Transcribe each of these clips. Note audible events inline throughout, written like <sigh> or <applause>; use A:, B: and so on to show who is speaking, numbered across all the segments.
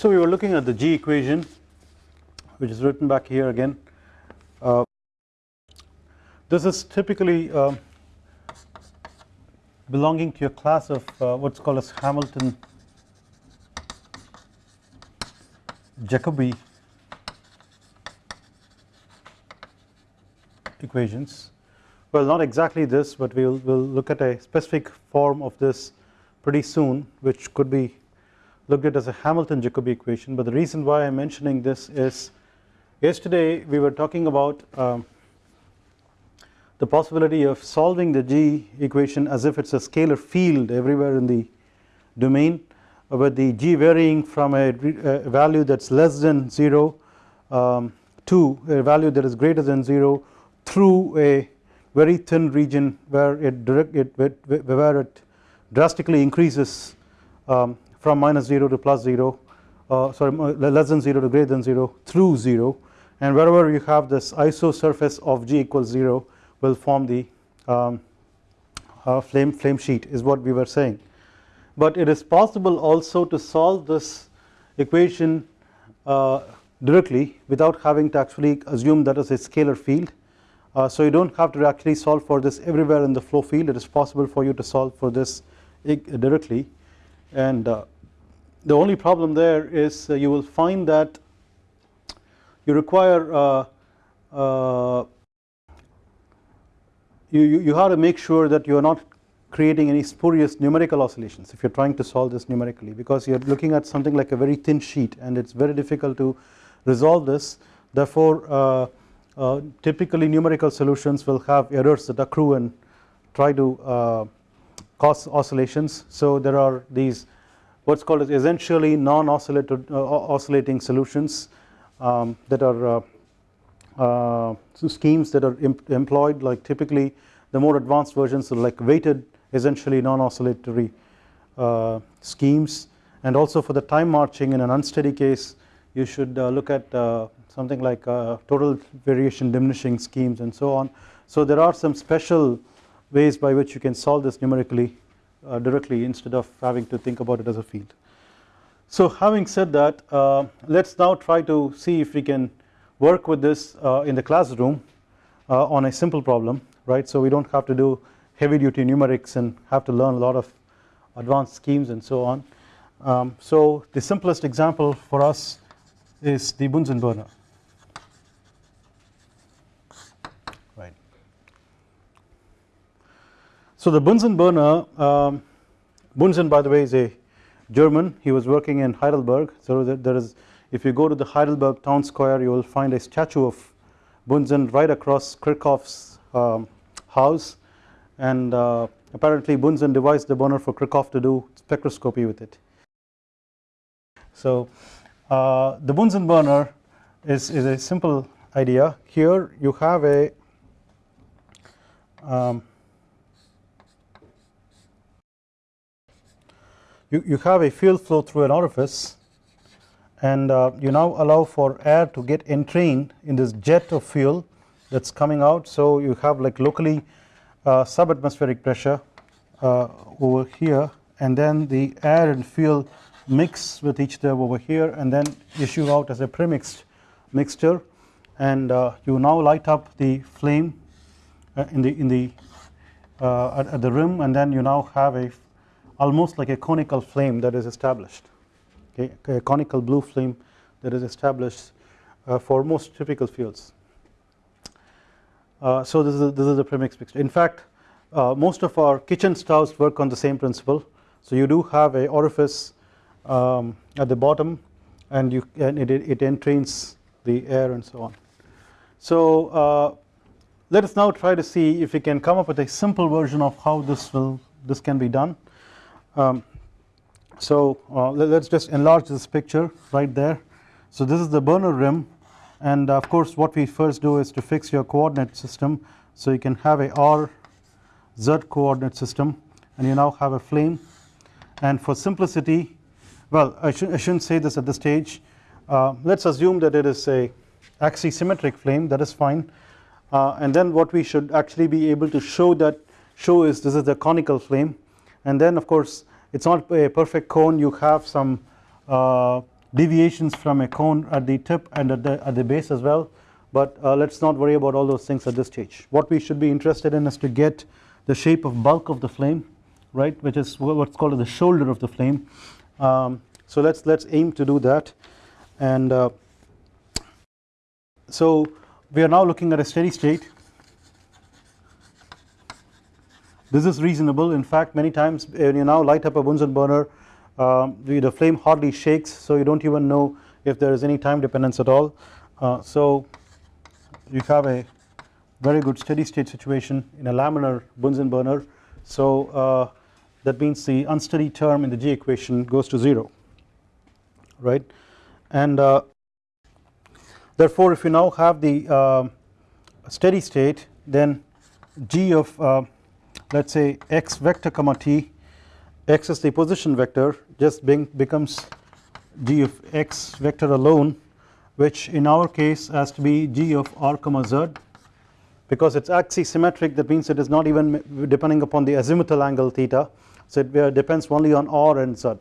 A: So we were looking at the G equation which is written back here again. Uh, this is typically uh, belonging to a class of uh, what's called as Hamilton Jacobi equations. Well not exactly this but we will we'll look at a specific form of this pretty soon which could be looked at as a Hamilton Jacobi equation but the reason why I am mentioning this is yesterday we were talking about um, the possibility of solving the G equation as if it is a scalar field everywhere in the domain with the G varying from a, a value that is less than 0 um, to a value that is greater than 0 through a very thin region where it direct it where it drastically increases um, from minus 0 to plus 0 uh, sorry less than 0 to greater than 0 through 0 and wherever you have this isosurface of G equals 0 will form the um, uh, flame flame sheet is what we were saying. But it is possible also to solve this equation uh, directly without having to actually assume that is a scalar field. Uh, so you do not have to actually solve for this everywhere in the flow field. It is possible for you to solve for this directly and uh, the only problem there is uh, you will find that you require uh, uh, you, you, you have to make sure that you are not creating any spurious numerical oscillations if you are trying to solve this numerically because you are looking at something like a very thin sheet and it is very difficult to resolve this. Therefore uh, uh, typically numerical solutions will have errors that accrue and try to uh, cause oscillations so there are these what's called as essentially non-oscillating uh, solutions um, that are uh, uh, schemes that are employed like typically the more advanced versions are like weighted essentially non-oscillatory uh, schemes and also for the time marching in an unsteady case you should uh, look at uh, something like total variation diminishing schemes and so on. So there are some special ways by which you can solve this numerically directly instead of having to think about it as a field. So having said that uh, let us now try to see if we can work with this uh, in the classroom uh, on a simple problem right so we do not have to do heavy duty numerics and have to learn a lot of advanced schemes and so on. Um, so the simplest example for us is the Bunsen burner So the Bunsen burner um, Bunsen by the way is a German. He was working in Heidelberg. So there is if you go to the Heidelberg town square you will find a statue of Bunsen right across Kirchhoff's um, house. And uh, apparently Bunsen devised the burner for Kirchhoff to do spectroscopy with it. So uh, the Bunsen burner is, is a simple idea. Here you have a um, you, you have a fuel flow through an orifice and uh, you now allow for air to get entrained in this jet of fuel that is coming out. So you have like locally uh, subatmospheric pressure uh, over here and then the air and fuel mix with each other over here and then issue out as a premixed mixture. And uh, you now light up the flame uh, in the in the uh, at, at the rim and then you now have a almost like a conical flame that is established. Okay? A conical blue flame that is established uh, for most typical fuels. Uh, so this is a, this is a premix mixture in fact uh, most of our kitchen stoves work on the same principle. So you do have a orifice um, at the bottom and you and it, it entrains the air and so on. So uh, let us now try to see if we can come up with a simple version of how this will this can be done um, so uh, let us just enlarge this picture right there. So this is the burner rim and of course what we first do is to fix your coordinate system. So you can have a R Z coordinate system and you now have a flame. And for simplicity well I, should, I shouldn't say this at this stage. Uh, let us assume that it is a axisymmetric flame that is fine. Uh, and then what we should actually be able to show that show is this is the conical flame and then of course it is not a perfect cone you have some uh, deviations from a cone at the tip and at the, at the base as well but uh, let us not worry about all those things at this stage. What we should be interested in is to get the shape of bulk of the flame right which is what's called as the shoulder of the flame. Um, so let's let's aim to do that and uh, so we are now looking at a steady state this is reasonable. In fact many times when you now light up a Bunsen burner um, the flame hardly shakes so you don't even know if there is any time dependence at all. Uh, so you have a very good steady state situation in a laminar Bunsen burner. So uh, that means the unsteady term in the G equation goes to 0 right? And uh, therefore if you now have the uh, steady state then G of uh, let us say x vector comma t x is the position vector just being becomes g of x vector alone which in our case has to be g of r comma z because it is axisymmetric that means it is not even depending upon the azimuthal angle theta so it depends only on r and z.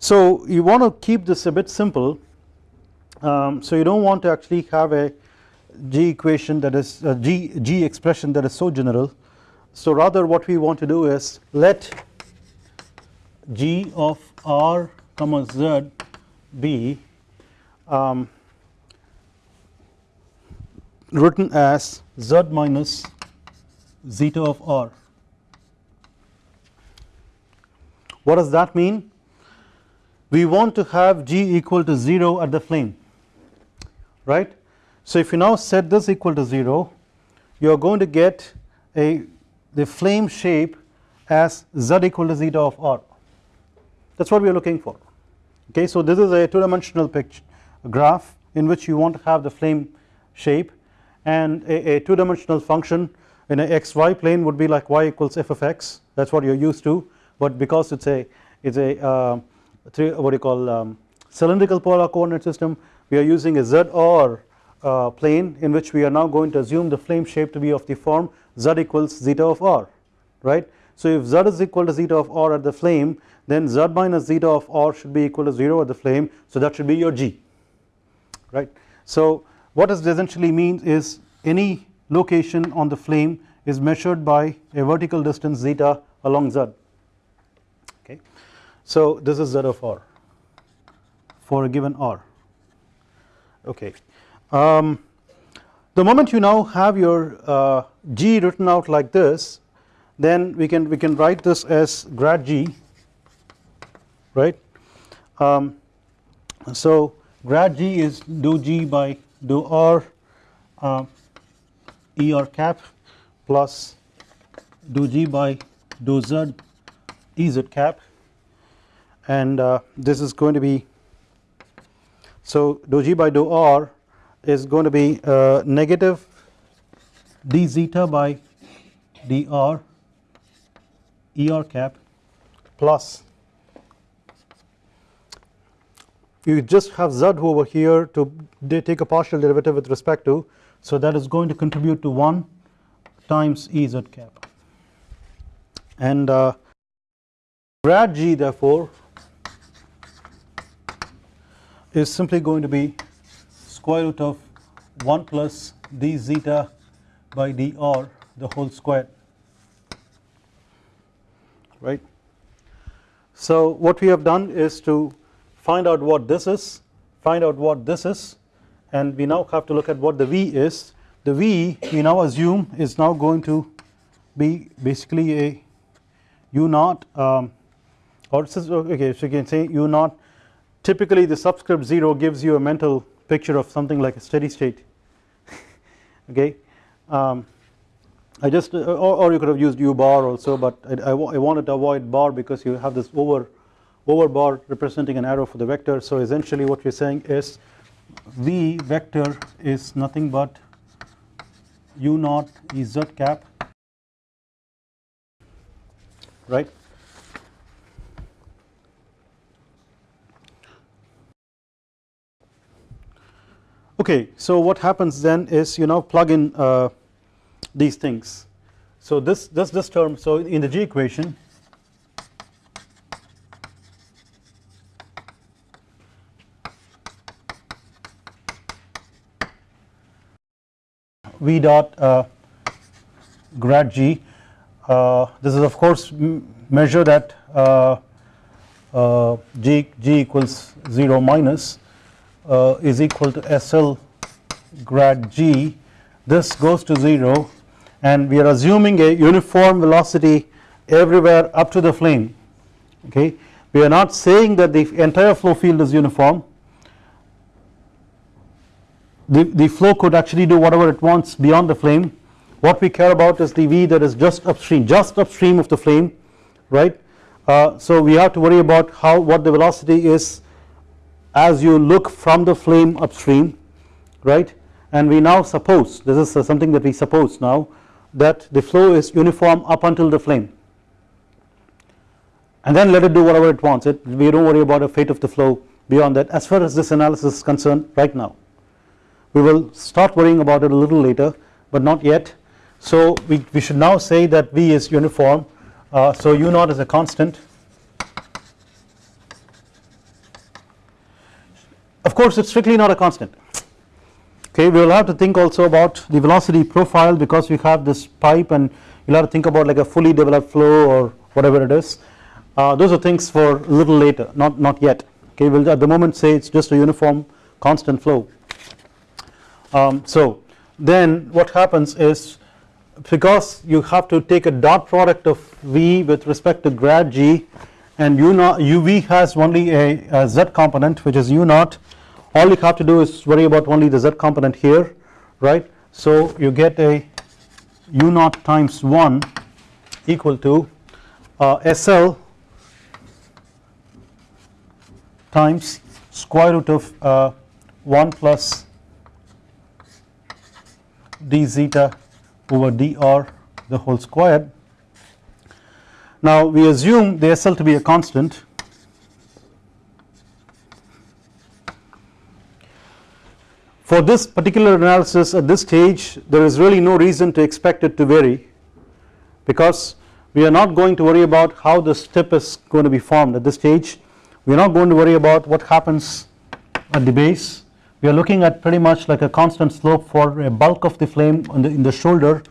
A: So you want to keep this a bit simple um, so you do not want to actually have a g equation that is a g, g expression that is so general so rather what we want to do is let g of r comma z be um, written as z minus zeta of r. What does that mean? We want to have g equal to 0 at the flame right. So if you now set this equal to 0 you are going to get a the flame shape as z equal to zeta of r that is what we are looking for okay. So this is a two dimensional picture graph in which you want to have the flame shape and a, a two dimensional function in a xy plane would be like y equals f of x that is what you are used to but because it is a it is a uh, three, what do you call um, cylindrical polar coordinate system we are using a z or uh, plane in which we are now going to assume the flame shape to be of the form z equals zeta of r right. So if z is equal to zeta of r at the flame then z minus zeta of r should be equal to 0 at the flame so that should be your g right. So what this essentially means is any location on the flame is measured by a vertical distance zeta along z okay. So this is z of r for a given r okay. Um, the moment you now have your uh, g written out like this then we can we can write this as grad g right? Um, so grad g is do g by do r uh, er cap plus do g by do z ez cap. And uh, this is going to be so do g by do r is going to be uh, negative d zeta by dr er cap plus. You just have z over here to take a partial derivative with respect to so that is going to contribute to 1 times Ez cap. And uh, grad g therefore is simply going to be square root of 1 plus d zeta by dr the whole square. Right. So what we have done is to find out what this is find out what this is and we now have to look at what the V is. The V we now assume is now going to be basically a u naught um, or okay so you can say u naught. Typically the subscript 0 gives you a mental picture of something like a steady state. <laughs> Okay? Um, I just uh, or, or, you could have used u bar also but I, I, I, wanted to avoid bar because you have this over over bar representing an arrow for the vector. So essentially what we are saying is v vector is nothing but u naught z cap. Right Okay, so what happens then is you now plug in uh, these things. So this this this term so in the G equation V dot uh, grad G uh, this is of course measured at uh, uh, G G equals 0 minus uh, is equal to SL grad g. This goes to 0 and we are assuming a uniform velocity everywhere up to the flame okay? We are not saying that the entire flow field is uniform. The, the flow could actually do whatever it wants beyond the flame what we care about is the V that is just upstream just upstream of the flame right? Uh, so we have to worry about how what the velocity is as you look from the flame upstream right? And we now suppose this is something that we suppose now that the flow is uniform up until the flame. And then let it do whatever it wants. It we do not worry about the fate of the flow beyond that. As far as this analysis is concerned right now we will start worrying about it a little later but not yet. So we, we should now say that V is uniform. Uh, so u naught is a constant of course it is strictly not a constant. Okay we will have to think also about the velocity profile because we have this pipe and you will have to think about like a fully developed flow or whatever it is. Uh, those are things for a little later not not yet. Okay we will at the moment say it is just a uniform constant flow. Um, so then what happens is because you have to take a dot product of V with respect to grad G and U naught UV has only a, a Z component which is U naught all you have to do is worry about only the Z component here right so you get a U naught times 1 equal to uh, SL times square root of uh, 1 plus d zeta over dr the whole squared. Now we assume the SL to be a constant. For this particular analysis at this stage there is really no reason to expect it to vary because we are not going to worry about how the tip is going to be formed at this stage. We are not going to worry about what happens at the base. We are looking at pretty much like a constant slope for a bulk of the flame the, in the shoulder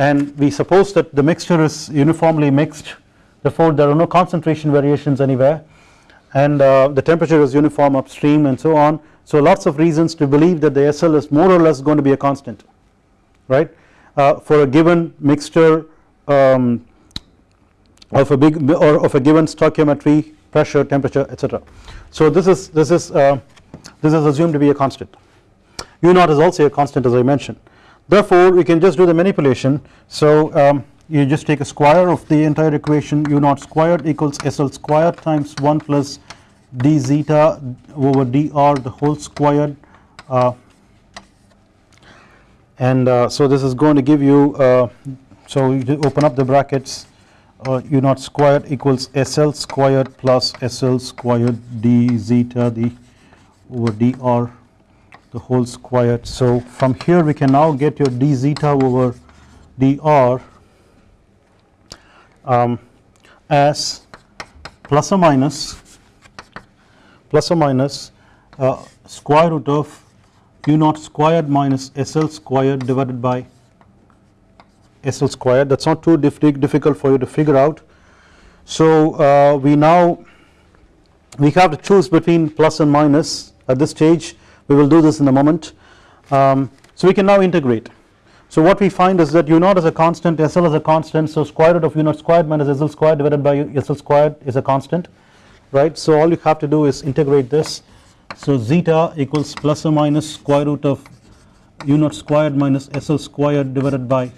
A: and we suppose that the mixture is uniformly mixed. Therefore there are no concentration variations anywhere. And uh, the temperature is uniform upstream and so on. So lots of reasons to believe that the SL is more or less going to be a constant right? Uh, for a given mixture um, of a big or of a given stoichiometry pressure temperature etc so this is this is uh, this is assumed to be a constant. U naught is also a constant as I mentioned therefore we can just do the manipulation. So um, you just take a square of the entire equation u naught squared equals SL squared times 1 plus d zeta over dr the whole squared uh, and uh, so this is going to give you uh, so you open up the brackets uh, u naught squared equals SL squared plus SL squared d zeta the over dr the whole squared so from here we can now get your d zeta over dr um, as plus or minus plus or minus uh, square root of u naught squared minus SL squared divided by SL squared. That is not too difficult for you to figure out. So uh, we now we have to choose between plus and minus at this stage we will do this in a moment. Um, so we can now integrate. So what we find is that u naught is a constant SL is a constant so square root of u naught squared minus SL squared divided by SL squared is a constant right so all you have to do is integrate this so zeta equals plus or minus square root of u naught squared minus SL squared divided by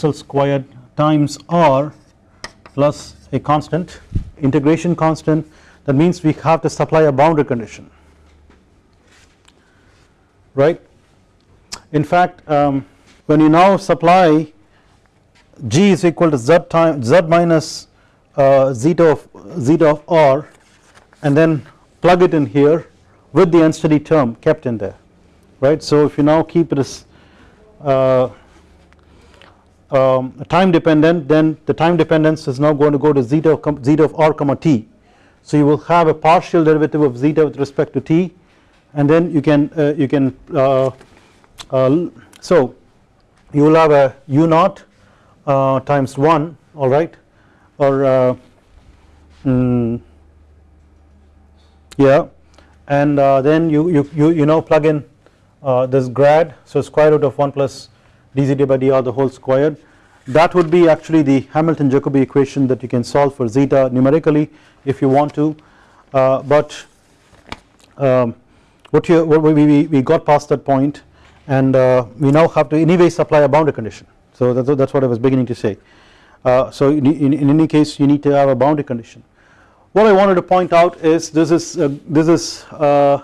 A: SL squared times R plus a constant integration constant that means we have to supply a boundary condition right? In fact um, when you now supply g is equal to z time z minus uh, zeta of zeta of r and then plug it in here with the unsteady term kept in there right? So if you now keep it as uh, um, time dependent then the time dependence is now going to go to zeta of, zeta of r comma t. So you will have a partial derivative of zeta with respect to t and then you can uh, you can uh, uh, So you will have a u naught uh, times 1 alright or uh, mm, yeah. And uh, then you, you, you, you now plug in this grad. So square root of 1 plus dz by dr the whole squared. That would be actually the Hamilton Jacobi equation that you can solve for zeta numerically if you want to. But um, what, you, what we, we, we got past that point and uh, we now have to anyway supply a boundary condition. So that's, that's what I was beginning to say. Uh, so in, in, in, any case you need to have a boundary condition. What I wanted to point out is this is uh, this is uh,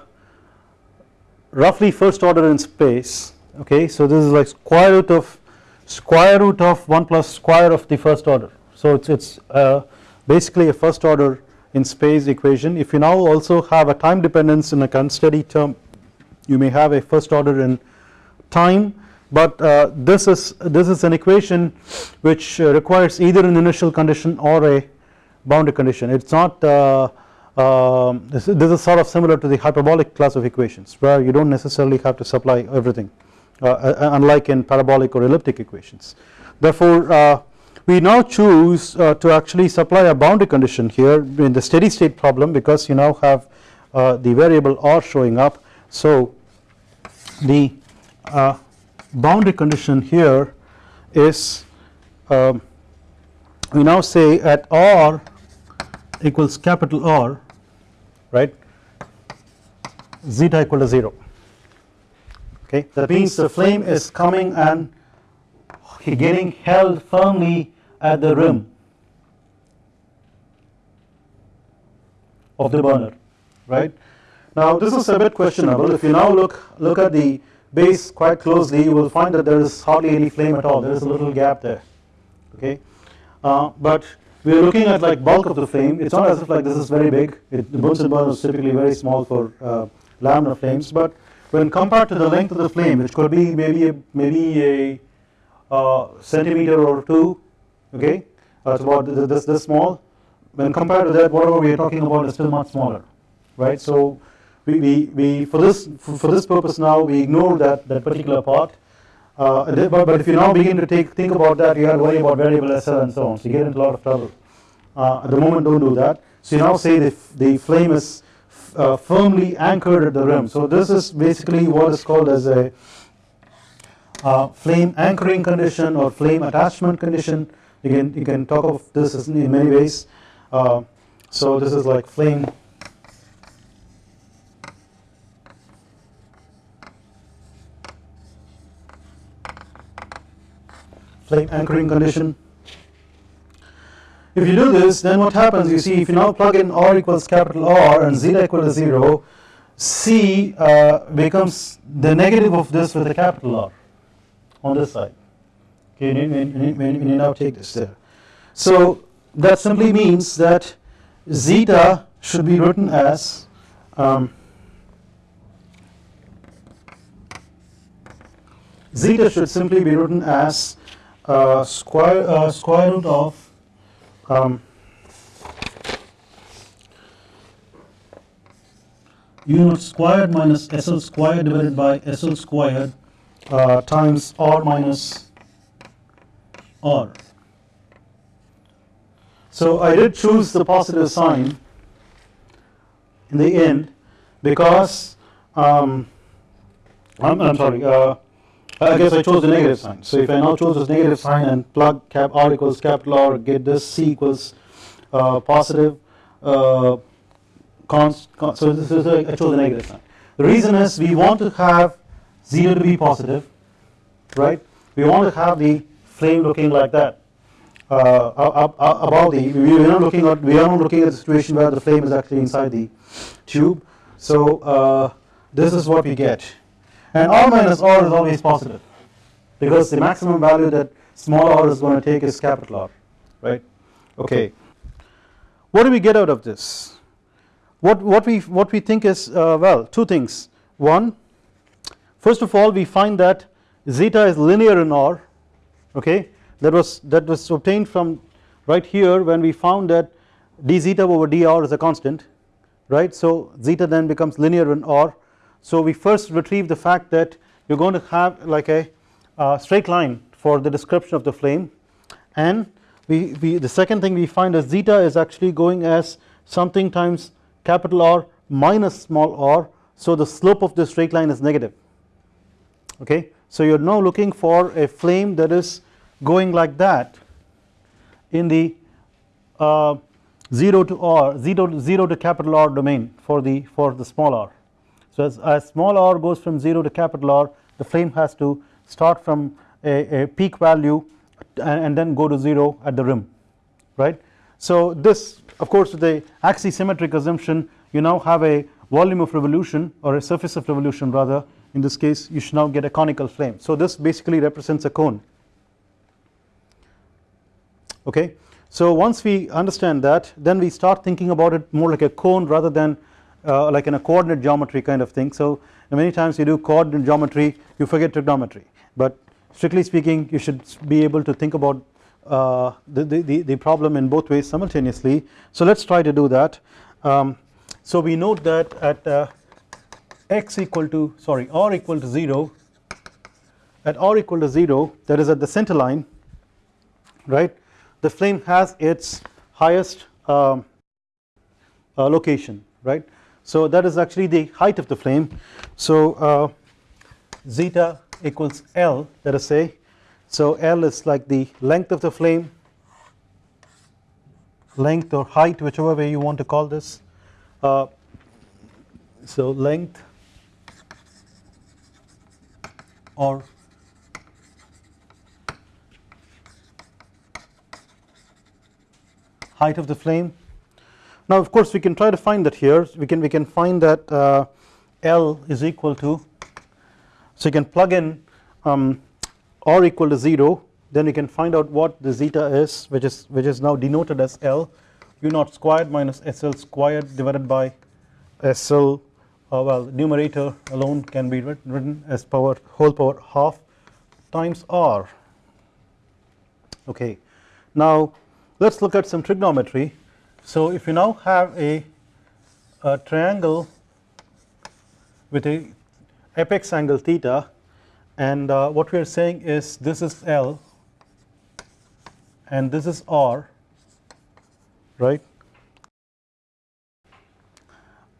A: roughly first order in space okay? So this is like square root of square root of 1 plus square of the first order. So it's it's uh, basically a first order in space equation. If you now also have a time dependence in a unsteady term you may have a first order in time. But uh, this is this is an equation which uh, requires either an initial condition or a boundary condition. It is not uh, um, this, this, is sort of similar to the hyperbolic class of equations where you do not necessarily have to supply everything uh, uh, unlike in parabolic or elliptic equations. Therefore uh, we now choose to actually supply a boundary condition here in the steady state problem because you now have the variable r showing up. So the uh, boundary condition here is um, we now say at R equals capital R right? Zeta equal to 0 okay? That means the flame is coming and getting held firmly at the rim of the burner right? Now this is a bit questionable. If you now look look at the base quite closely you will find that there is hardly any flame at all. There is a little gap there okay? Uh, but we are looking at like bulk of the flame. It's not as if like this is very big. It, the Bunsen burner is typically very small for uh, laminar flames. But when compared to the length of the flame which could be maybe a, maybe a uh, centimeter or two okay? That's about this, this small. When compared to that whatever we are talking about is still much smaller right? So we, we, we for this for this purpose now we ignore that that particular part. Uh, but, but if you now begin to take think about that you have to worry about variable SL and so on. So you get into a lot of trouble. Uh, at the moment don't do that. So you now say the, the flame is uh, firmly anchored at the rim. So this is basically what is called as a uh, flame anchoring condition or flame attachment condition you can you can talk of this in many ways. Uh, so this is like flame. Flame anchoring condition. If you do this then what happens you see if you now plug in R equals capital R and zeta equal to 0 C uh, becomes the negative of this with a capital R on this side okay when, you now take this there. So that simply means that zeta should be written as um, zeta should simply be written as uh, square uh, square root of um, u squared minus SL squared divided by SL squared uh, times R minus R. So I did choose the positive sign in the end because um, I'm, I'm sorry uh, I guess I chose the negative sign. So if I now chose this negative sign and plug cap R equals capital R, get this C equals uh, positive, uh, so this is a, I chose the negative sign. The reason is we want to have 0 to be positive, right? We want to have the flame looking like that. Uh, the, we are not looking at, we are not looking at the situation where the flame is actually inside the tube. So uh, this is what we get. And r minus r is always positive because the maximum value that small r is going to take is capital R right? Okay. What do we get out of this? What what we what we think is uh, well two things. One first of all we find that zeta is linear in R okay? That was that was obtained from right here when we found that d zeta over dr is a constant right? So zeta then becomes linear in R. So we first retrieve the fact that you are going to have like a straight line for the description of the flame. And we, we the second thing we find is zeta is actually going as something times capital R minus small r. So the slope of the straight line is negative. Okay? So you are now looking for a flame that is going like that in the uh, 0 to r 0 to 0 to capital R domain for the for the small r so as, as small r goes from 0 to capital R the flame has to start from a, a peak value and, and, then go to 0 at the rim right. So this of course with the axisymmetric assumption you now have a volume of revolution or a surface of revolution rather in this case you should now get a conical flame. So this basically represents a cone okay. So once we understand that then we start thinking about it more like a cone rather than uh, like in a coordinate geometry kind of thing. So many times you do coordinate geometry you forget trigonometry but strictly speaking you should be able to think about uh, the, the, the problem in both ways simultaneously. So let us try to do that. Um, so we note that at uh, x equal to sorry r equal to 0 at r equal to 0 that is at the center line right the flame has its highest um, uh, location right? So that is actually the height of the flame. So uh, zeta equals L let us say. So L is like the length of the flame length or height whichever way you want to call this. Uh, so length or height of the flame. Now of course we can try to find that here. We can we can find that uh, L is equal to so you can plug in um, r equal to 0 then you can find out what the zeta is which is which is now denoted as L. U naught squared minus SL squared divided by SL uh, well numerator alone can be written, written as power whole power half times R. Okay. Now let us look at some trigonometry so if you now have a, a triangle with a apex angle theta and uh, what we are saying is this is L and this is R right.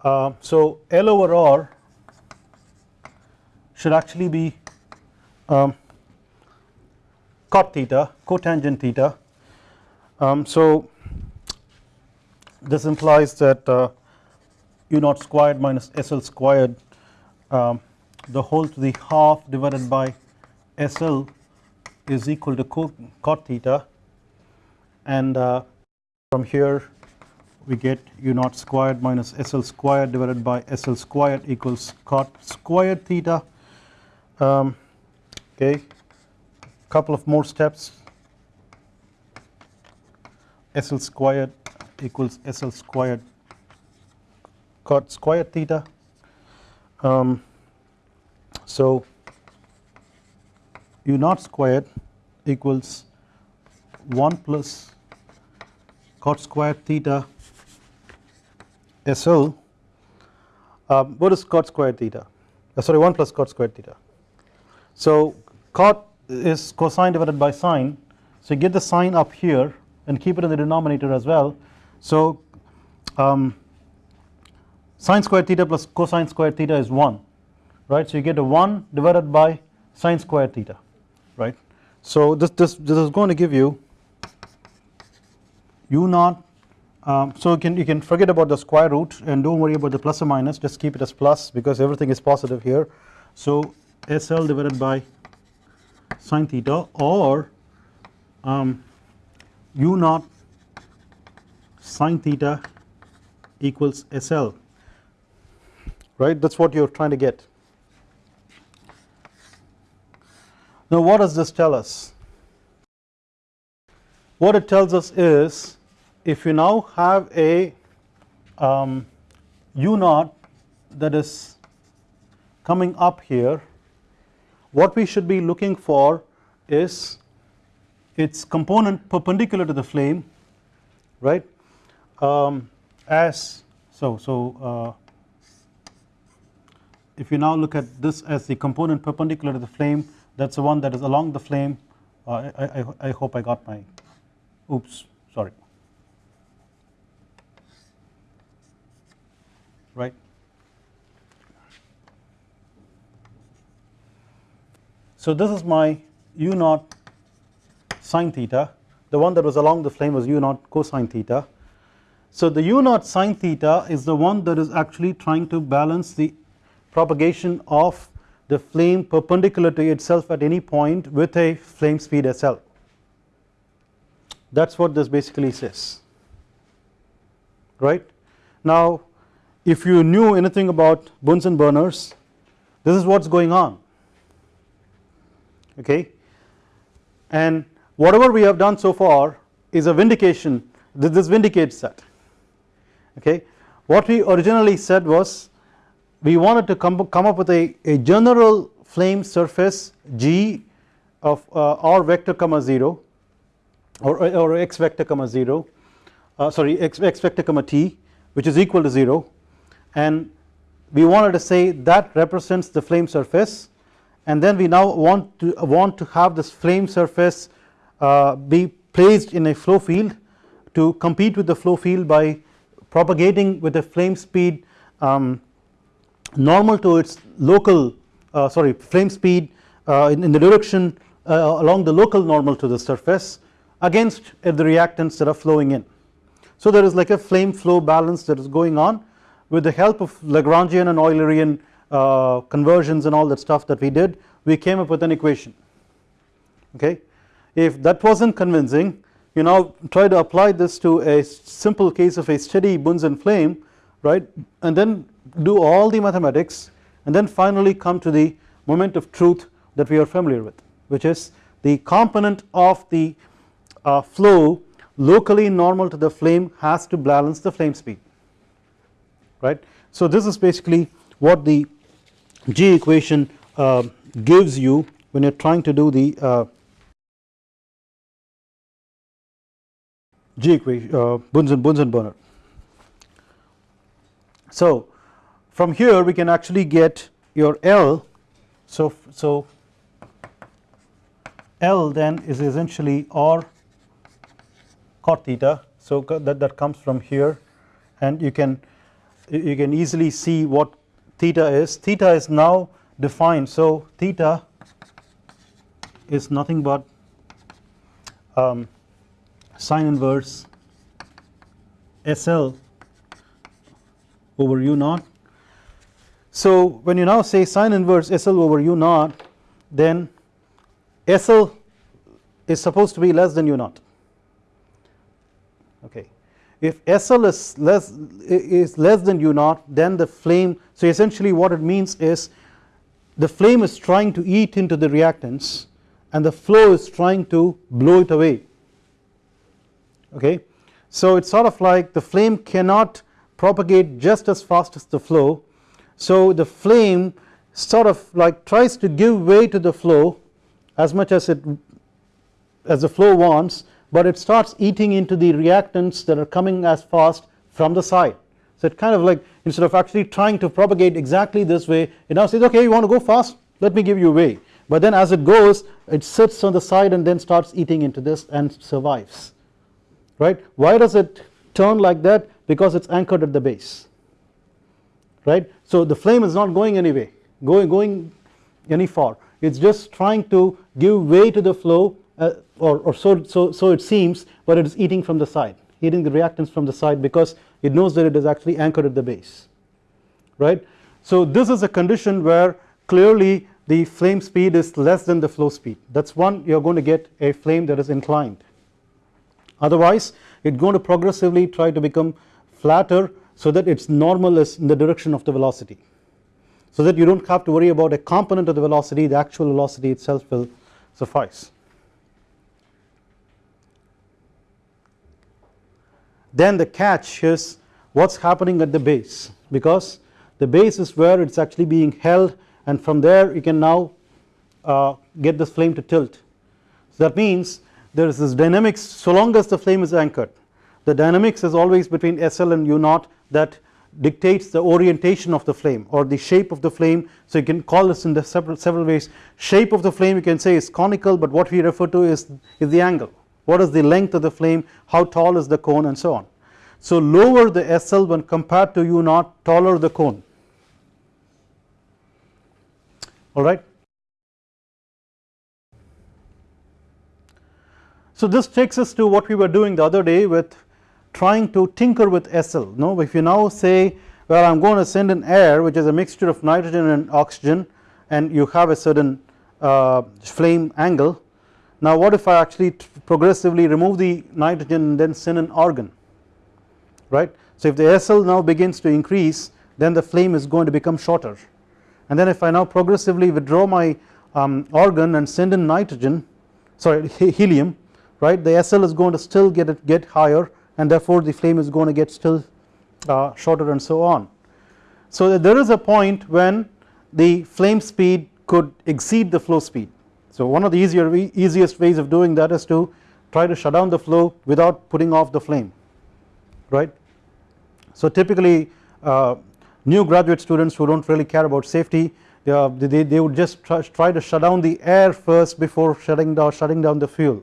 A: Uh, so L over R should actually be um, cot theta cotangent theta um, so this implies that uh, u naught squared minus SL squared um, the whole to the half divided by SL is equal to cot theta. And uh, from here we get u naught squared minus SL squared divided by SL squared equals cot squared theta. Um, okay. Couple of more steps SL squared equals SL squared cot squared theta. Um, so u naught squared equals 1 plus cot squared theta SL uh, what is cot squared theta? Uh, sorry 1 plus cot squared theta. So cot is cosine divided by sine. So you get the sine up here and keep it in the denominator as well. So um, sine squared theta plus cosine squared theta is 1 right? So you get a 1 divided by sine squared theta right? So this this this is going to give you u naught um, so you can you can forget about the square root and don't worry about the plus or minus. Just keep it as plus because everything is positive here. So SL divided by sine theta or um, u naught sine theta equals SL right? That is what you are trying to get. Now what does this tell us? What it tells us is if you now have a um, u naught that is coming up here what we should be looking for is its component perpendicular to the flame right um, as so so uh, if you now look at this as the component perpendicular to the flame that is the one that is along the flame. Uh, I, I, I hope I got my oops sorry. Right. So this is my u naught sine theta. The one that was along the flame was u naught cosine theta. So the u naught sine theta is the one that is actually trying to balance the propagation of the flame perpendicular to itself at any point with a flame speed SL that is what this basically says. Right. Now if you knew anything about Bunsen burners this is what is going on. Okay? And whatever we have done so far is a vindication. This vindicates that. Okay? What we originally said was we wanted to come, come up with a, a general flame surface G of uh, r vector comma 0 or, or x vector comma 0 uh, sorry x, x vector comma t which is equal to 0 and we wanted to say that represents the flame surface. And then we now want to want to have this flame surface be placed in a flow field to compete with the flow field by propagating with a flame speed um, normal to its local uh, sorry flame speed uh, in, in, the direction uh, along the local normal to the surface against the reactants that are flowing in. So there is like a flame flow balance that is going on with the help of Lagrangian and Eulerian uh, conversions and all that stuff that we did we came up with an equation okay. If that was not convincing you now try to apply this to a simple case of a steady Bunsen flame right and then do all the mathematics and then finally come to the moment of truth that we are familiar with which is the component of the uh, flow locally normal to the flame has to balance the flame speed right. So this is basically what the G equation uh, gives you when you are trying to do the uh, G equation uh, Bunsen Bunsen burner. So from here we can actually get your L. So so L then is essentially R cot theta. So that that comes from here. And you can you can easily see what theta is. Theta is now defined. So theta is nothing but um, sine inverse SL over u naught so when you now say sine inverse SL over u naught then SL is supposed to be less than u naught okay. If SL is less is less than u naught then the flame so essentially what it means is the flame is trying to eat into the reactants and the flow is trying to blow it away okay? So it's sort of like the flame cannot propagate just as fast as the flow. So the flame sort of like tries to give way to the flow as much as it as the flow wants but it starts eating into the reactants that are coming as fast from the side. So it kind of like instead of actually trying to propagate exactly this way it now says okay you want to go fast? Let me give you way. But then as it goes it sits on the side and then starts eating into this and survives right. Why does it turn like that because it is anchored at the base right. So the flame is not going anyway going, going any far it is just trying to give way to the flow uh, or, or so, so, so it seems but it is eating from the side eating the reactants from the side because it knows that it is actually anchored at the base right. So this is a condition where clearly the flame speed is less than the flow speed that is one you are going to get a flame that is inclined otherwise it is going to progressively try to become flatter so that its normal is in the direction of the velocity so that you do not have to worry about a component of the velocity the actual velocity itself will suffice. Then the catch is what is happening at the base because the base is where it is actually being held and from there you can now uh, get this flame to tilt. So that means there is this dynamics so long as the flame is anchored the dynamics is always between SL and U naught that dictates the orientation of the flame or the shape of the flame. So you can call this in the several several ways. Shape of the flame you can say is conical but what we refer to is is the angle. What is the length of the flame? How tall is the cone? And so on. So lower the SL when compared to u naught taller the cone. Alright so this takes us to what we were doing the other day with trying to tinker with SL no if you now say well I am going to send in air which is a mixture of nitrogen and oxygen and you have a certain uh, flame angle now what if I actually progressively remove the nitrogen and then send in argon right? So if the SL now begins to increase then the flame is going to become shorter. And then if I now progressively withdraw my um, argon and send in nitrogen sorry <laughs> helium right the SL is going to still get it get higher and therefore the flame is going to get still uh, shorter and so on. So there is a point when the flame speed could exceed the flow speed. So one of the easier easiest ways of doing that is to try to shut down the flow without putting off the flame right. So typically uh, new graduate students who do not really care about safety they, uh, they, they would just try, try, to shut down the air first before shutting down shutting down the fuel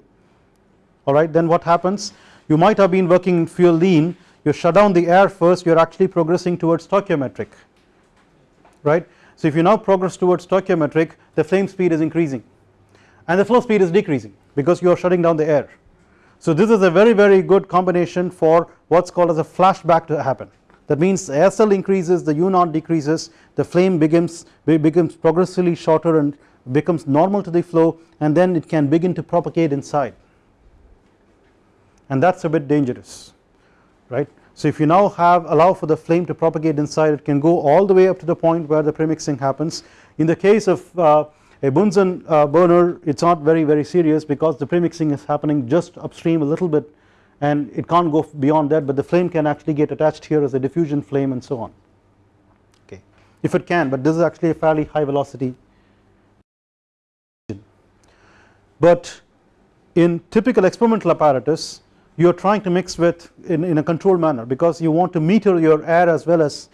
A: alright then what happens? You might have been working in fuel lean. You shut down the air first. You are actually progressing towards stoichiometric right. So if you now progress towards stoichiometric the flame speed is increasing. And the flow speed is decreasing because you are shutting down the air. So this is a very very good combination for what is called as a flashback to happen. That means the SL increases the U naught decreases the flame becomes becomes progressively shorter and becomes normal to the flow and then it can begin to propagate inside and that is a bit dangerous right. So if you now have allow for the flame to propagate inside it can go all the way up to the point where the premixing happens. In the case of uh, a Bunsen uh, burner it is not very very serious because the premixing is happening just upstream a little bit and it can't go beyond that but the flame can actually get attached here as a diffusion flame and so on. Okay. If it can but this is actually a fairly high velocity. But in typical experimental apparatus you are trying to mix with in, in a controlled manner because you want to meter your air as well as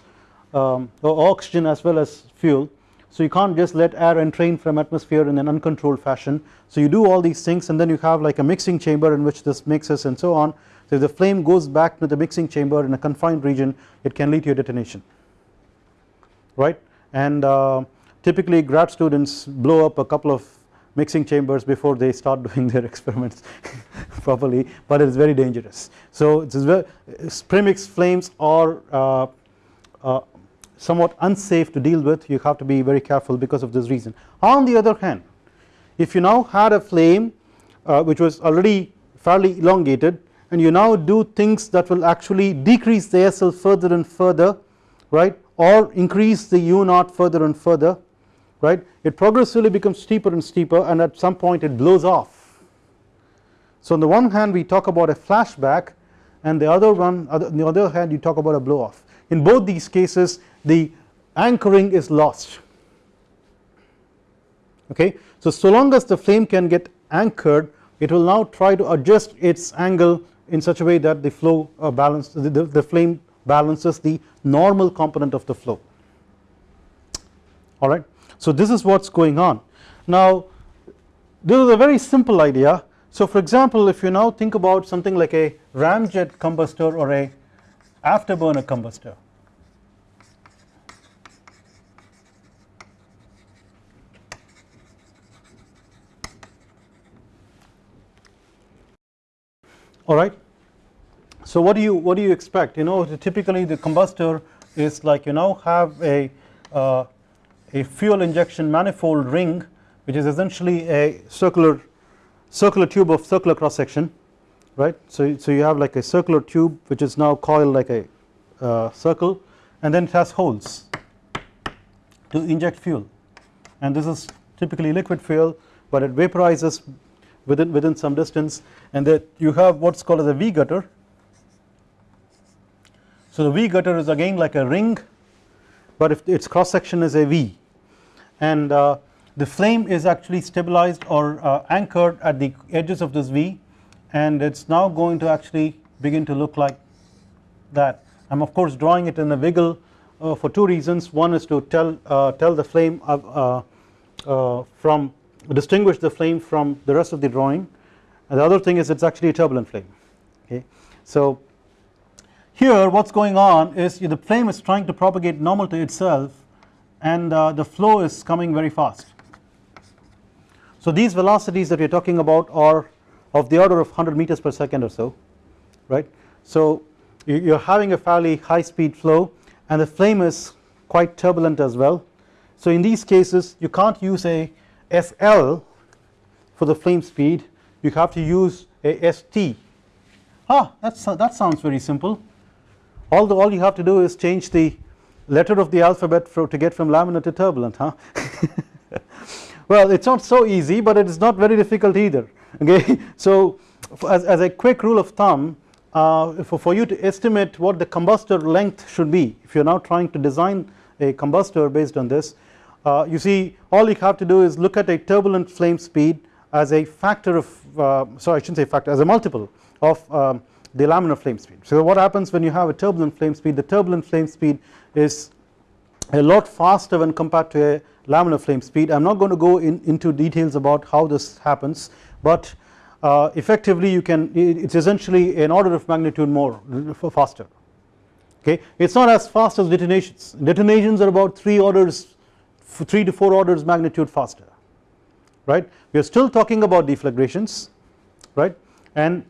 A: um, oxygen as well as fuel. So you can't just let air entrain from atmosphere in an uncontrolled fashion. So you do all these things and then you have like a mixing chamber in which this mixes and so on. So if the flame goes back to the mixing chamber in a confined region it can lead to a detonation. Right? And uh, typically grad students blow up a couple of mixing chambers before they start <laughs> doing their experiments <laughs> properly but it is very dangerous. So it is very premix flames are uh, uh, somewhat unsafe to deal with you have to be very careful because of this reason. On the other hand if you now had a flame uh, which was already fairly elongated and you now do things that will actually decrease the SL further and further right or increase the U naught further and further right it progressively becomes steeper and steeper and at some point it blows off. So on the one hand we talk about a flashback and the other one on the other hand you talk about a blow off in both these cases the anchoring is lost okay. So so long as the flame can get anchored it will now try to adjust its angle in such a way that the flow uh, balance the, the, the flame balances the normal component of the flow alright. So this is what is going on. Now this is a very simple idea. So for example if you now think about something like a ramjet combustor or a afterburner combustor alright. So what do you what do you expect you know typically the combustor is like you now have a uh, a fuel injection manifold ring which is essentially a circular circular tube of circular cross section right. So, so you have like a circular tube which is now coiled like a uh, circle and then it has holes to inject fuel and this is typically liquid fuel but it vaporizes within within some distance and that you have what is called as a V gutter. So the V gutter is again like a ring but if its cross section is a V. And uh, the flame is actually stabilized or uh, anchored at the edges of this V. And it is now going to actually begin to look like that. I'm of course drawing it in a wiggle uh, for two reasons. One is to tell uh, tell the flame uh, uh, from distinguish the flame from the rest of the drawing. And the other thing is it's actually a turbulent flame. Okay? So here what's going on is the flame is trying to propagate normal to itself and uh, the flow is coming very fast. So these velocities that we are talking about are of the order of 100 meters per second or so right? So you are having a fairly high speed flow and the flame is quite turbulent as well. So in these cases you can't use a SL for the flame speed. You have to use a ST ah that's that sounds very simple all the all you have to do is change the letter of the alphabet for, to get from laminar to turbulent huh? <laughs> Well it's not so easy but it is not very difficult either <laughs> okay? So as, as a quick rule of thumb uh, for, for you to estimate what the combustor length should be if you are now trying to design a combustor based on this uh, you see all you have to do is look at a turbulent flame speed as a factor of uh, sorry I shouldn't say factor as a multiple of um, the laminar flame speed. So what happens when you have a turbulent flame speed? The turbulent flame speed is a lot faster when compared to a laminar flame speed. I am not going to go in, into details about how this happens but uh, effectively you can it is essentially an order of magnitude more faster. Okay? It is not as fast as detonations. Detonations are about 3 orders 3 to 4 orders magnitude faster. Right? We are still talking about deflagrations right? And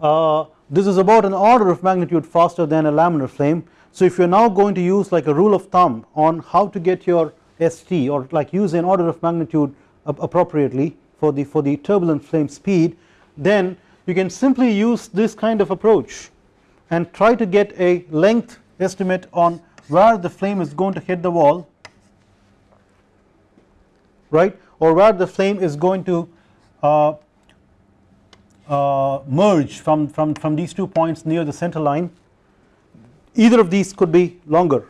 A: this is about an order of magnitude faster than a laminar flame. So if you are now going to use like a rule of thumb on how to get your ST or like use an order of magnitude appropriately for the for the turbulent flame speed then you can simply use this kind of approach and try to get a length estimate on where the flame is going to hit the wall right or where the flame is going to uh, uh, merge from, from, from these two points near the center line either of these could be longer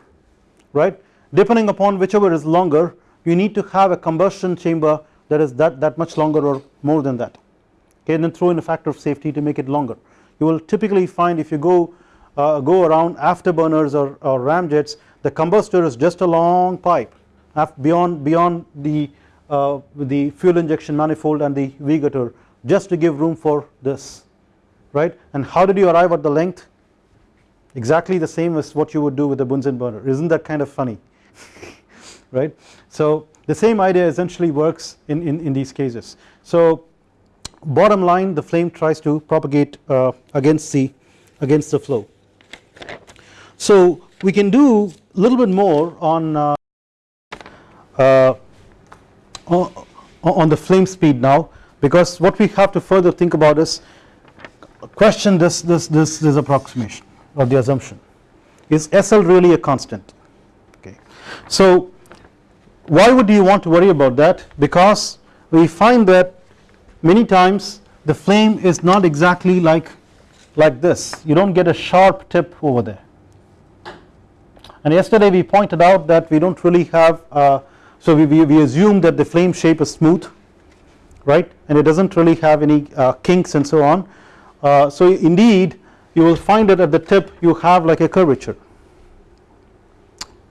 A: right? Depending upon whichever is longer you need to have a combustion chamber that is that, that much longer or more than that. Okay and then throw in a factor of safety to make it longer. You will typically find if you go uh, go around afterburners or, or ramjets the combustor is just a long pipe beyond beyond the uh, the fuel injection manifold and the V gutter just to give room for this right? And how did you arrive at the length? Exactly the same as what you would do with a Bunsen burner. Isn't that kind of funny? <laughs> Right? So the same idea essentially works in, in, in these cases. So bottom line the flame tries to propagate uh, against the against the flow. So we can do a little bit more on uh, uh, on the flame speed now because what we have to further think about is question this this this this approximation or the assumption. Is SL really a constant? Okay. So why would you want to worry about that? Because we find that many times the flame is not exactly like like this. You don't get a sharp tip over there. And yesterday we pointed out that we don't really have uh, so we, we, we assume that the flame shape is smooth right? And it does not really have any uh, kinks and so on. Uh, so indeed you will find that at the tip you have like a curvature.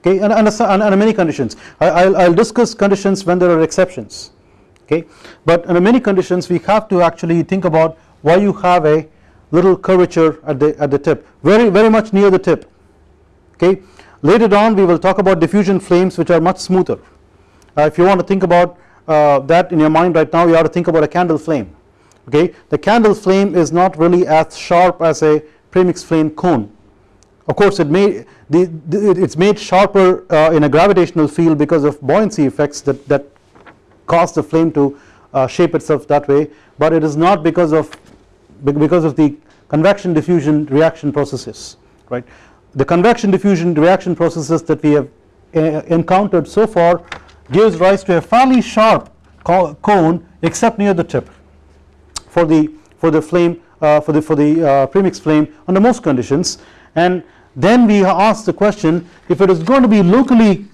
A: Okay and, and, and, and many conditions. I will discuss conditions when there are exceptions. Okay but under many conditions we have to actually think about why you have a little curvature at the at the tip. Very very much near the tip. Okay later on we will talk about diffusion flames which are much smoother. Uh, if you want to think about uh, that in your mind right now you have to think about a candle flame okay? The candle flame is not really as sharp as a premix flame cone. Of course it may the, the, it's made sharper uh, in a gravitational field because of buoyancy effects that, that cause the flame to uh, shape itself that way but it is not because of because of the convection diffusion reaction processes right? The convection diffusion reaction processes that we have uh, encountered so far gives rise to a fairly sharp cone except near the tip for the for the flame uh, for the for the uh, premix flame under most conditions. And then we ask the question if it is going to be locally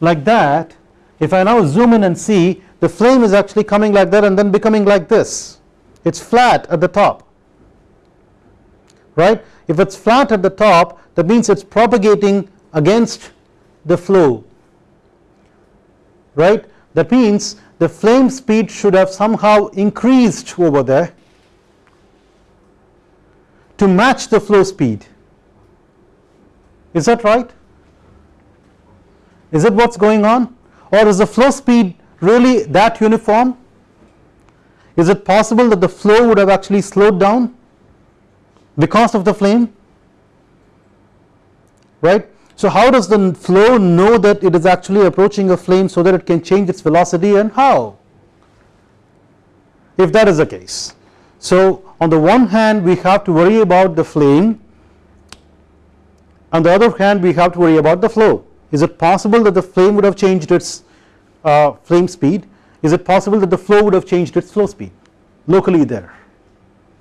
A: like that if I now zoom in and see the flame is actually coming like that and then becoming like this. It's flat at the top. Right? If it's flat at the top that means it's propagating against the flow right? That means the flame speed should have somehow increased over there to match the flow speed. Is that right? Is it what's going on? Or is the flow speed really that uniform? Is it possible that the flow would have actually slowed down because of the flame? Right so how does the flow know that it is actually approaching a flame so that it can change its velocity and how? If that is the case. So on the one hand we have to worry about the flame. On the other hand we have to worry about the flow. Is it possible that the flame would have changed its uh, flame speed? Is it possible that the flow would have changed its flow speed? Locally there.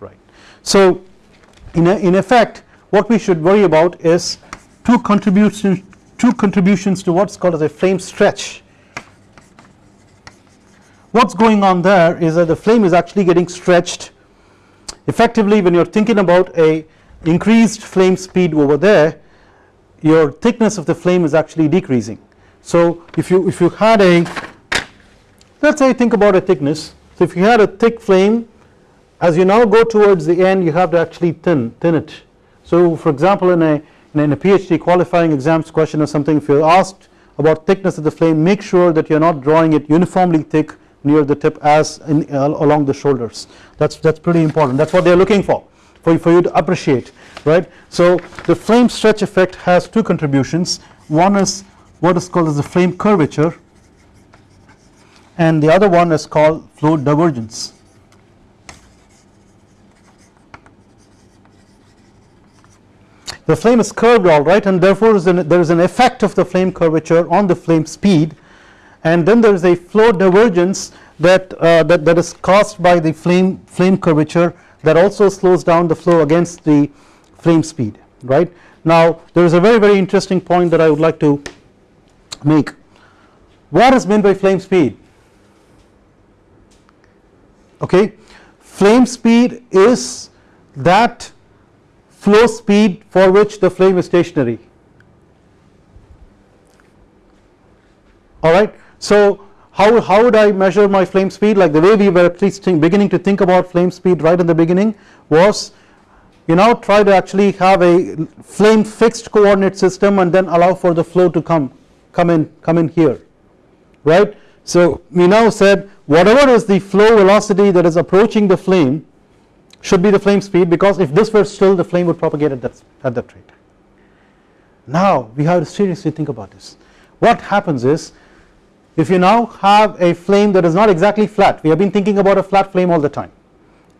A: Right. So in, a, in effect what we should worry about is two contributions two contributions to what's called as a flame stretch. What's going on there is that the flame is actually getting stretched effectively. When you're thinking about a increased flame speed over there your thickness of the flame is actually decreasing. So if you if you had a let's say think about a thickness. So if you had a thick flame as you now go towards the end you have to actually thin thin it. So for example in a in a PhD qualifying exams question or something if you're asked about thickness of the flame make sure that you're not drawing it uniformly thick near the tip as in, uh, along the shoulders. That's that's pretty important. That's what they're looking for for, for you to appreciate right? So the flame stretch effect has two contributions. One is what is called as the flame curvature and the other one is called flow divergence the flame is curved alright and therefore there is an effect of the flame curvature on the flame speed. And then there is a flow divergence that, uh, that, that is caused by the flame, flame curvature that also slows down the flow against the flame speed right. Now there is a very very interesting point that I would like to make. What is meant by flame speed? Okay? Flame speed is that flow speed for which the flame is stationary alright. So how, how would I measure my flame speed like the way we were beginning to think about flame speed right in the beginning was you now try to actually have a flame fixed coordinate system and then allow for the flow to come come in come in here right. So we now said whatever is the flow velocity that is approaching the flame should be the flame speed because if this were still the flame would propagate at that, at that rate. Now we have to seriously think about this. What happens is if you now have a flame that is not exactly flat we have been thinking about a flat flame all the time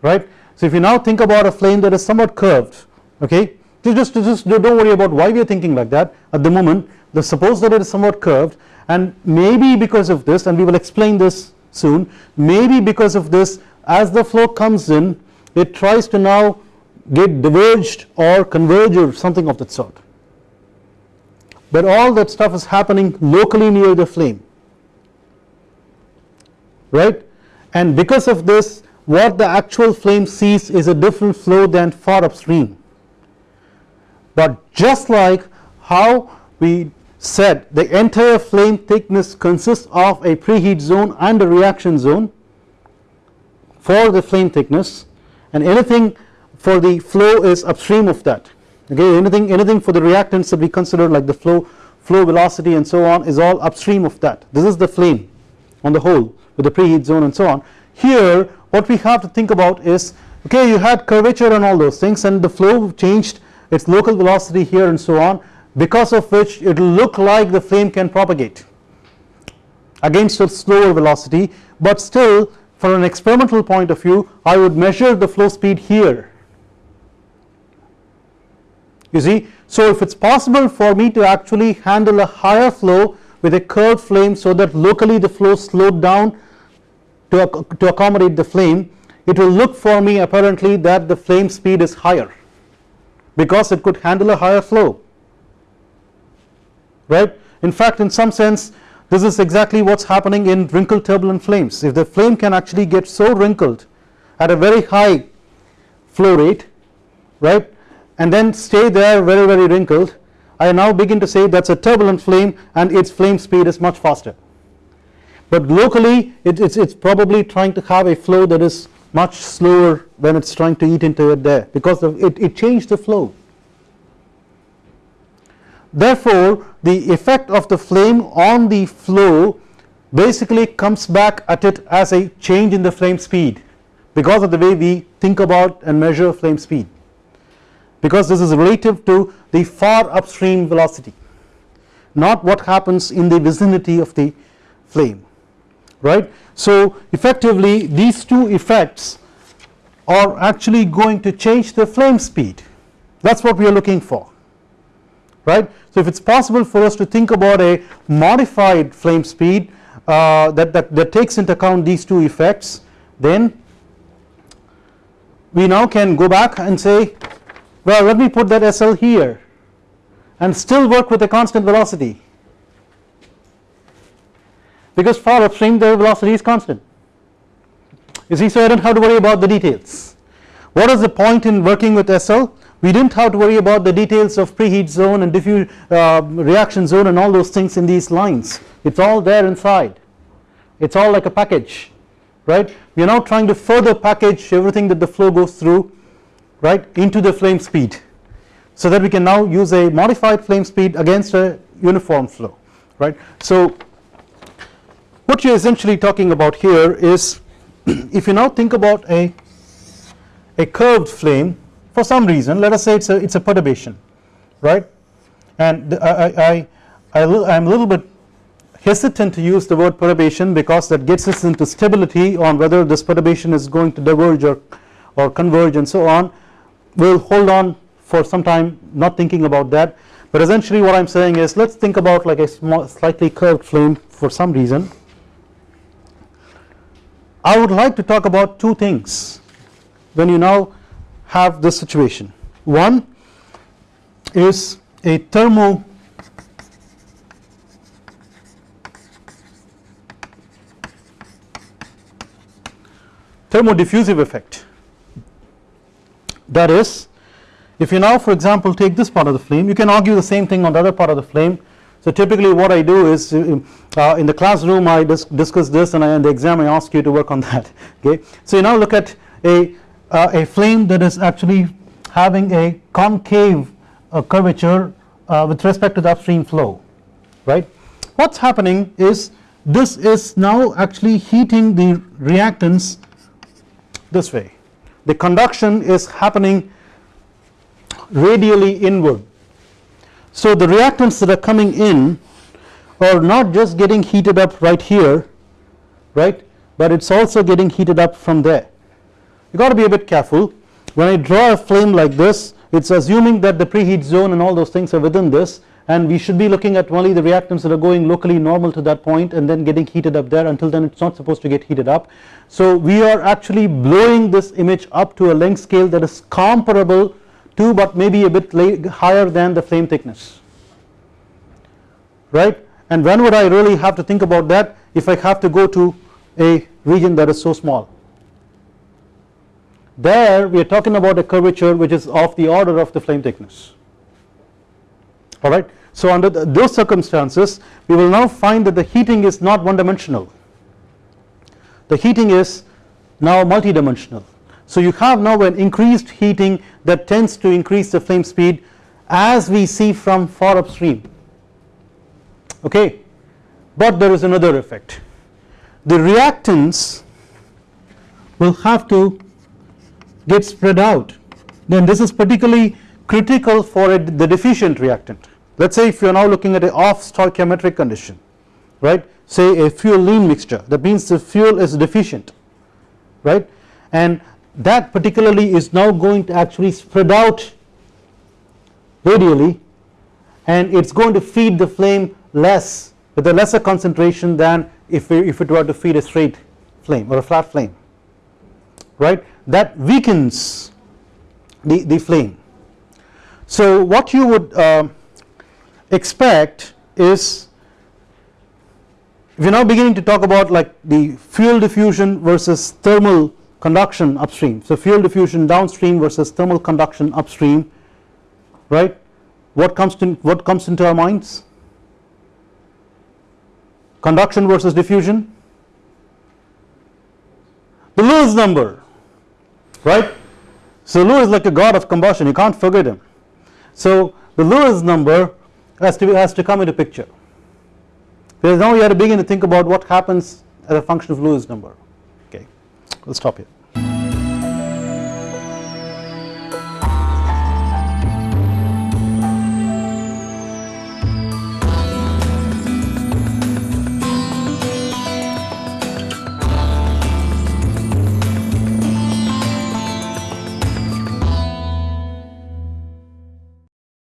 A: right. So if you now think about a flame that is somewhat curved okay just, just don't worry about why we are thinking like that at the moment the suppose that it is somewhat curved and maybe because of this and we will explain this soon maybe because of this as the flow comes in it tries to now get diverged or converge or something of that sort. But all that stuff is happening locally near the flame. Right? And because of this what the actual flame sees is a different flow than far upstream. But just like how we said the entire flame thickness consists of a preheat zone and a reaction zone for the flame thickness and anything for the flow is upstream of that. Okay anything anything for the reactants that we consider like the flow flow velocity and so on is all upstream of that. This is the flame on the whole with the preheat zone and so on. Here what we have to think about is okay you had curvature and all those things and the flow changed its local velocity here and so on because of which it will look like the flame can propagate against a slower velocity but still for an experimental point of view I would measure the flow speed here. You see? So if it is possible for me to actually handle a higher flow with a curved flame so that locally the flow slowed down to, to accommodate the flame it will look for me apparently that the flame speed is higher because it could handle a higher flow. Right? In fact in some sense this is exactly what is happening in wrinkled turbulent flames. If the flame can actually get so wrinkled at a very high flow rate right and then stay there very very wrinkled I now begin to say that is a turbulent flame and its flame speed is much faster but locally it's, it's probably trying to have a flow that is much slower when it's trying to eat into it there because it, it changed the flow therefore the effect of the flame on the flow basically comes back at it as a change in the flame speed because of the way we think about and measure flame speed because this is relative to the far upstream velocity not what happens in the vicinity of the flame right. So effectively these two effects are actually going to change the flame speed that is what we are looking for right. So if it is possible for us to think about a modified flame speed uh, that, that, that takes into account these two effects then we now can go back and say well let me put that SL here and still work with a constant velocity. Because far upstream the velocity is constant. You see so I do not have to worry about the details. What is the point in working with SL we did not have to worry about the details of preheat zone and diffuse uh, reaction zone and all those things in these lines. It is all there inside. It is all like a package right? We are now trying to further package everything that the flow goes through right into the flame speed so that we can now use a modified flame speed against a uniform flow right? So what you are essentially talking about here is <clears throat> if you now think about a a curved flame for some reason let us say it's a it's a perturbation right? And I, I, I, I am a little bit hesitant to use the word perturbation because that gets us into stability on whether this perturbation is going to diverge or, or converge and so on. We will hold on for some time not thinking about that. But essentially what I am saying is let us think about like a small slightly curved flame for some reason. I would like to talk about two things. When you now have this situation. One is a thermo thermodiffusive effect. That is if you now for example take this part of the flame you can argue the same thing on the other part of the flame. So typically what I do is uh, uh in the classroom I dis discuss this and I, in the exam I ask you to work on that <laughs> okay. So you now look at a, uh, a flame that is actually having a concave uh, curvature uh, with respect to the upstream flow right. What is happening is this is now actually heating the reactants this way the conduction is happening radially inward. So the reactants that are coming in are not just getting heated up right here right but it is also getting heated up from there. You got to be a bit careful. When I draw a flame like this it is assuming that the preheat zone and all those things are within this and we should be looking at only the reactants that are going locally normal to that point and then getting heated up there. Until then it is not supposed to get heated up. So we are actually blowing this image up to a length scale that is comparable to but maybe a bit higher than the flame thickness. Right? And when would I really have to think about that if I have to go to a region that is so small there we are talking about a curvature which is of the order of the flame thickness. Alright. So under the, those circumstances we will now find that the heating is not one dimensional the heating is now multidimensional. So you have now an increased heating that tends to increase the flame speed as we see from far upstream. Okay? But there is another effect. The reactants will have to get spread out then this is particularly critical for a, the deficient reactant. Let us say if you are now looking at a off stoichiometric condition right? Say a fuel lean mixture that means the fuel is deficient right? And that particularly is now going to actually spread out radially and it is going to feed the flame less with a lesser concentration than if, we, if it were to feed a straight flame or a flat flame right? That weakens the, the flame. So what you would uh, expect is you are now beginning to talk about like the fuel diffusion versus thermal conduction upstream. So fuel diffusion downstream versus thermal conduction upstream right? What comes to what comes into our minds? Conduction versus diffusion? The Lewis number right? So Lewis is like a god of combustion. You can't forget him. So the Lewis number has to be, has to come into picture. Because now we have to begin to think about what happens as a function of Lewis number. Okay we'll stop here